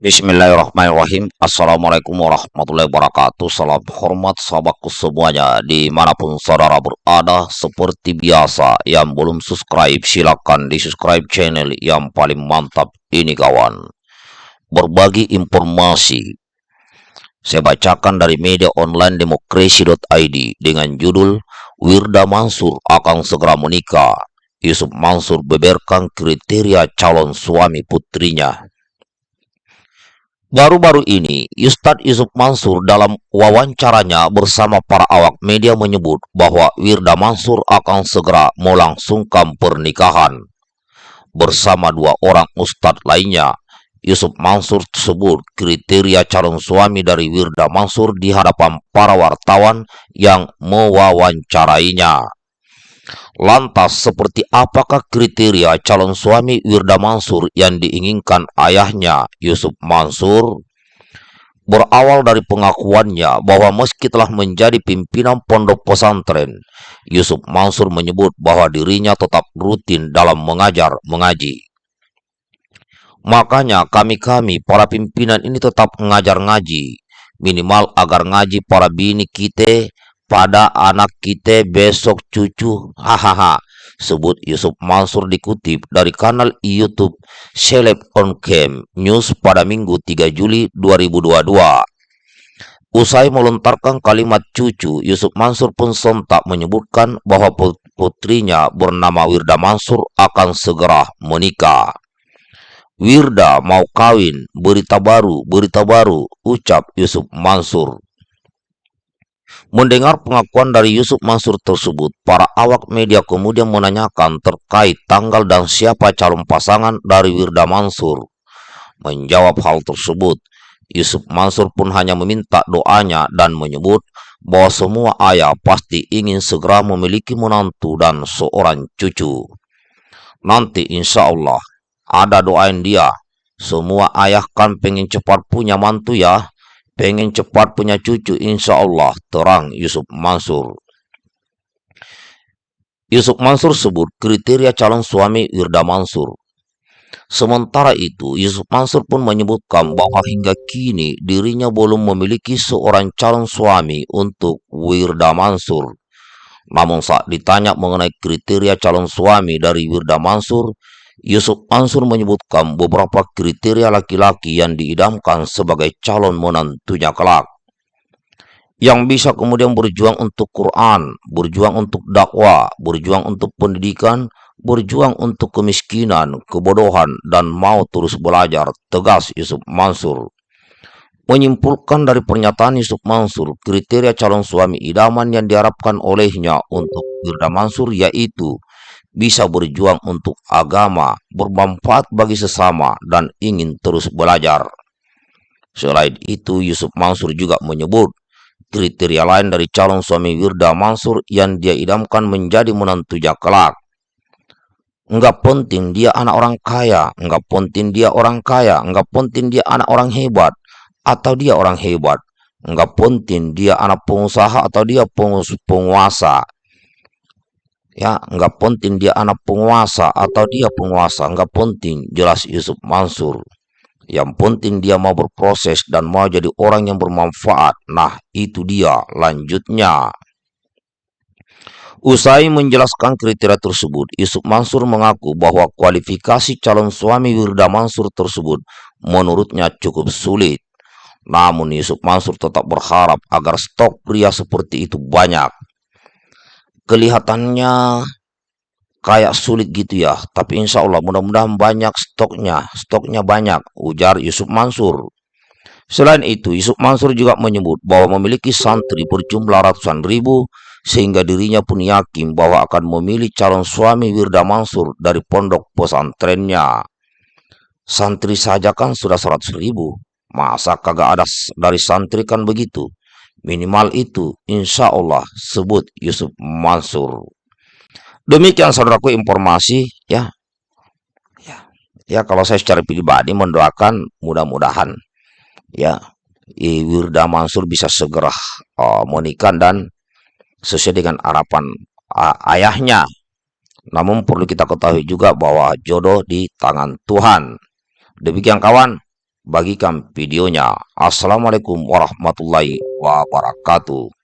Bismillahirrahmanirrahim. Assalamualaikum warahmatullahi wabarakatuh. Salam hormat sahabatku semuanya Di mana pun saudara berada Seperti biasa Yang belum subscribe Silahkan di subscribe channel Yang paling mantap Ini kawan. Berbagi informasi. Saya bacakan dari media online Demokrasi.id Dengan judul Wirda Mansur akan segera menikah. Yusuf Mansur beberkan kriteria calon suami putrinya Baru-baru ini, Ustadz Yusuf Mansur dalam wawancaranya bersama para awak media menyebut bahwa Wirda Mansur akan segera melangsungkan pernikahan. Bersama dua orang ustadz lainnya, Yusuf Mansur tersebut kriteria calon suami dari Wirda Mansur di hadapan para wartawan yang mewawancarainya. Lantas, seperti apakah kriteria calon suami Wirda Mansur yang diinginkan ayahnya Yusuf Mansur? Berawal dari pengakuannya bahwa meski telah menjadi pimpinan pondok pesantren, Yusuf Mansur menyebut bahwa dirinya tetap rutin dalam mengajar mengaji. Makanya kami-kami para pimpinan ini tetap mengajar ngaji, minimal agar ngaji para bini kita pada anak kita besok cucu. Hahaha. Sebut Yusuf Mansur dikutip dari kanal YouTube Seleb on Cam News pada Minggu 3 Juli 2022. Usai melontarkan kalimat cucu, Yusuf Mansur pun sontak menyebutkan bahwa putrinya bernama Wirda Mansur akan segera menikah. Wirda mau kawin, berita baru, berita baru, ucap Yusuf Mansur. Mendengar pengakuan dari Yusuf Mansur tersebut, para awak media kemudian menanyakan terkait tanggal dan siapa calon pasangan dari Wirda Mansur. Menjawab hal tersebut, Yusuf Mansur pun hanya meminta doanya dan menyebut bahwa semua ayah pasti ingin segera memiliki menantu dan seorang cucu. Nanti insya Allah ada doain dia. Semua ayah kan pengen cepat punya mantu ya. Pengen cepat punya cucu insya Allah terang Yusuf Mansur. Yusuf Mansur sebut kriteria calon suami Wirda Mansur. Sementara itu, Yusuf Mansur pun menyebutkan bahwa hingga kini dirinya belum memiliki seorang calon suami untuk Wirda Mansur. Namun saat ditanya mengenai kriteria calon suami dari Wirda Mansur, Yusuf Mansur menyebutkan beberapa kriteria laki-laki yang diidamkan sebagai calon menantunya kelak. Yang bisa kemudian berjuang untuk Quran, berjuang untuk dakwah, berjuang untuk pendidikan, berjuang untuk kemiskinan, kebodohan, dan mau terus belajar, tegas Yusuf Mansur. Menyimpulkan dari pernyataan Yusuf Mansur, kriteria calon suami idaman yang diharapkan olehnya untuk Firda Mansur yaitu bisa berjuang untuk agama, bermanfaat bagi sesama, dan ingin terus belajar. Selain itu, Yusuf Mansur juga menyebut kriteria lain dari calon suami Wirda Mansur yang dia idamkan menjadi menantunya kelak. Enggak penting dia anak orang kaya, enggak penting dia orang kaya, enggak penting dia anak orang hebat, atau dia orang hebat. Enggak penting dia anak pengusaha atau dia penguasa ya nggak penting dia anak penguasa atau dia penguasa nggak penting jelas Yusuf Mansur. Yang penting dia mau berproses dan mau jadi orang yang bermanfaat. Nah itu dia lanjutnya. Usai menjelaskan kriteria tersebut, Yusuf Mansur mengaku bahwa kualifikasi calon suami Wirda Mansur tersebut menurutnya cukup sulit. Namun Yusuf Mansur tetap berharap agar stok pria seperti itu banyak kelihatannya kayak sulit gitu ya. Tapi insya Allah mudah-mudahan banyak stoknya. Stoknya banyak, ujar Yusuf Mansur. Selain itu, Yusuf Mansur juga menyebut bahwa memiliki santri berjumlah ratusan ribu, sehingga dirinya pun yakin bahwa akan memilih calon suami Wirda Mansur dari pondok pesantrennya. Santri saja kan sudah seratus ribu. Masa kagak ada dari santri kan begitu? Minimal itu, insya Allah, sebut Yusuf Mansur. Demikian saudaraku informasi ya. Ya, ya kalau saya secara pribadi mendoakan mudah-mudahan ya Wirda Mansur bisa segera uh, menikah dan sesuai dengan harapan uh, ayahnya. Namun perlu kita ketahui juga bahwa jodoh di tangan Tuhan. Demikian kawan, bagikan videonya. Assalamualaikum warahmatullahi wabarakatuh.